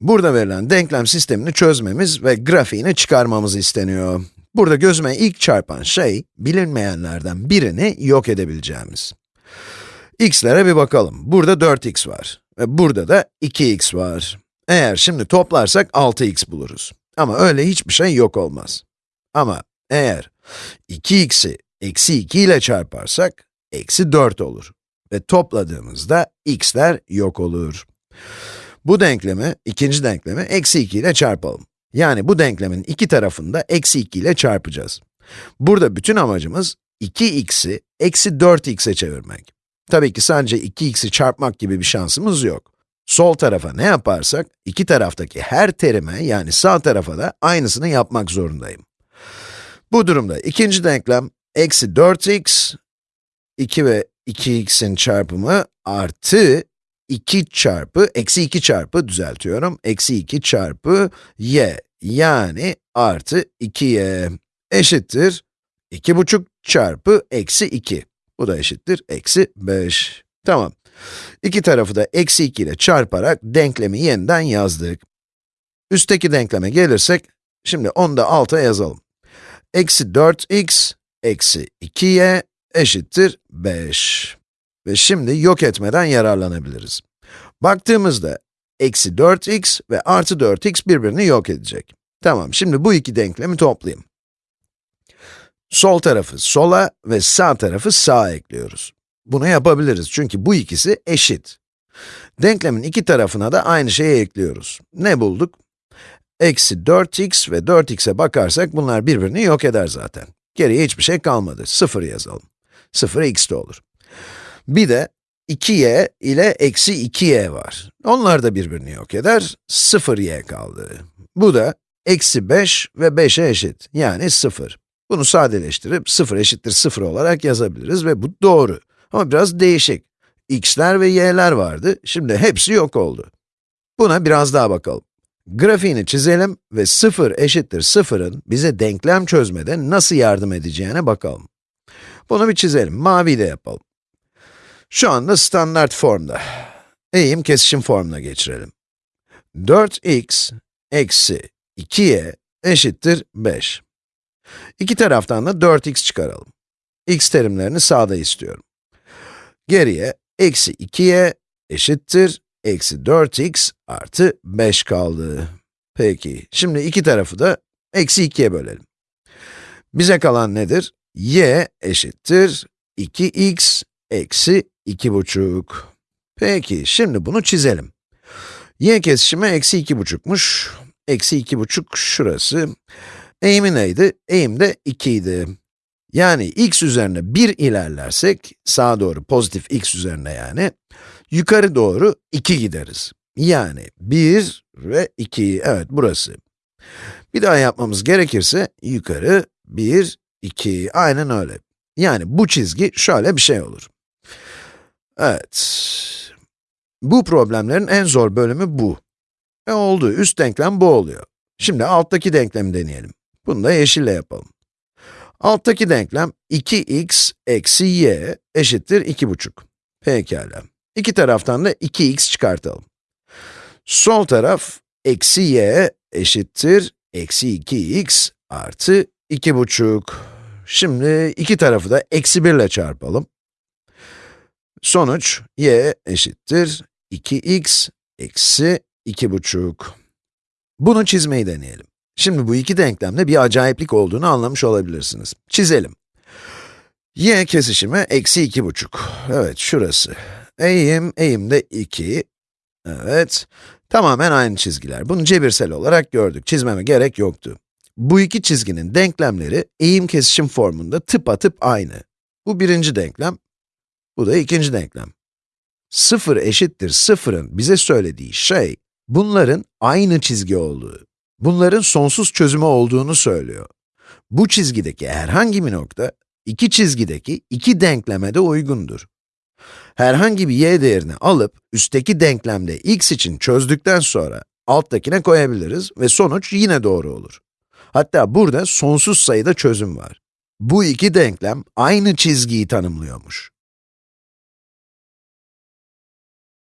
Burada verilen denklem sistemini çözmemiz ve grafiğini çıkarmamız isteniyor. Burada gözüme ilk çarpan şey, bilinmeyenlerden birini yok edebileceğimiz. x'lere bir bakalım. Burada 4x var ve burada da 2x var. Eğer şimdi toplarsak 6x buluruz. Ama öyle hiçbir şey yok olmaz. Ama eğer 2x'i eksi 2 ile çarparsak, eksi 4 olur. Ve topladığımızda x'ler yok olur. Bu denklemi, ikinci denklemi eksi 2 ile çarpalım. Yani bu denklemin iki tarafını da eksi 2 ile çarpacağız. Burada bütün amacımız 2x'i eksi 4x'e çevirmek. Tabii ki sadece 2x'i çarpmak gibi bir şansımız yok. Sol tarafa ne yaparsak, iki taraftaki her terime yani sağ tarafa da aynısını yapmak zorundayım. Bu durumda ikinci denklem, eksi 4x, 2 ve 2x'in çarpımı artı 2 çarpı, eksi 2 çarpı, düzeltiyorum, eksi 2 çarpı y, yani artı 2y eşittir 2,5 çarpı eksi 2. Bu da eşittir eksi 5. Tamam. İki tarafı da eksi 2 ile çarparak denklemi yeniden yazdık. Üstteki denkleme gelirsek, şimdi onu da alta yazalım. Eksi 4x eksi 2y eşittir 5. Ve şimdi yok etmeden yararlanabiliriz. Baktığımızda, eksi 4x ve artı 4x birbirini yok edecek. Tamam, şimdi bu iki denklemi toplayayım. Sol tarafı sola ve sağ tarafı sağa ekliyoruz. Bunu yapabiliriz çünkü bu ikisi eşit. Denklemin iki tarafına da aynı şeyi ekliyoruz. Ne bulduk? Eksi 4x ve 4x'e bakarsak bunlar birbirini yok eder zaten. Geriye hiçbir şey kalmadı. 0 yazalım. 0 x de olur. Bir de 2y ile eksi 2y var. Onlar da birbirini yok eder. 0y kaldı. Bu da eksi 5 ve 5'e eşit. Yani 0. Bunu sadeleştirip 0 eşittir 0 olarak yazabiliriz ve bu doğru. Ama biraz değişik. x'ler ve y'ler vardı, şimdi hepsi yok oldu. Buna biraz daha bakalım. Grafiğini çizelim ve 0 eşittir 0'ın bize denklem çözmede nasıl yardım edeceğine bakalım. Bunu bir çizelim, mavi de yapalım. Şu anda standart formda. Eğim kesişim formuna geçirelim. 4x eksi 2y eşittir 5. İki taraftan da 4x çıkaralım. x terimlerini sağda istiyorum. Geriye eksi 2y eşittir eksi 4x artı 5 kaldı. Peki, şimdi iki tarafı da eksi 2'ye bölelim. Bize kalan nedir? y eşittir 2x eksi 2,5. Peki, şimdi bunu çizelim. y kesişimi eksi 2,5'muş. Eksi 2,5 şurası. Eğimi neydi? Eğim de 2 idi. Yani x üzerine 1 ilerlersek, sağa doğru pozitif x üzerine yani, yukarı doğru 2 gideriz. Yani 1 ve 2, evet burası. Bir daha yapmamız gerekirse, yukarı 1, 2, aynen öyle. Yani bu çizgi şöyle bir şey olur. Evet. Bu problemlerin en zor bölümü bu. E oldu, üst denklem bu oluyor. Şimdi alttaki denklemi deneyelim. Bunu da yeşille yapalım. Alttaki denklem 2x eksi y eşittir 2,5. Pekala. İki taraftan da 2x çıkartalım. Sol taraf eksi y eşittir eksi 2x artı 2,5. Şimdi iki tarafı da eksi 1 ile çarpalım. Sonuç y eşittir 2x eksi 2,5. Bunu çizmeyi deneyelim. Şimdi bu iki denklemde bir acayiplik olduğunu anlamış olabilirsiniz. Çizelim. y kesişimi eksi iki buçuk. Evet, şurası. Eğim, eğim de 2. Evet, tamamen aynı çizgiler. Bunu cebirsel olarak gördük, çizmeme gerek yoktu. Bu iki çizginin denklemleri eğim kesişim formunda tıpatıp aynı. Bu birinci denklem, bu da ikinci denklem. 0 eşittir 0'ın bize söylediği şey, bunların aynı çizgi olduğu bunların sonsuz çözümü olduğunu söylüyor. Bu çizgideki herhangi bir nokta, iki çizgideki iki denkleme de uygundur. Herhangi bir y değerini alıp, üstteki denklemde x için çözdükten sonra, alttakine koyabiliriz ve sonuç yine doğru olur. Hatta burada sonsuz sayıda çözüm var. Bu iki denklem aynı çizgiyi tanımlıyormuş.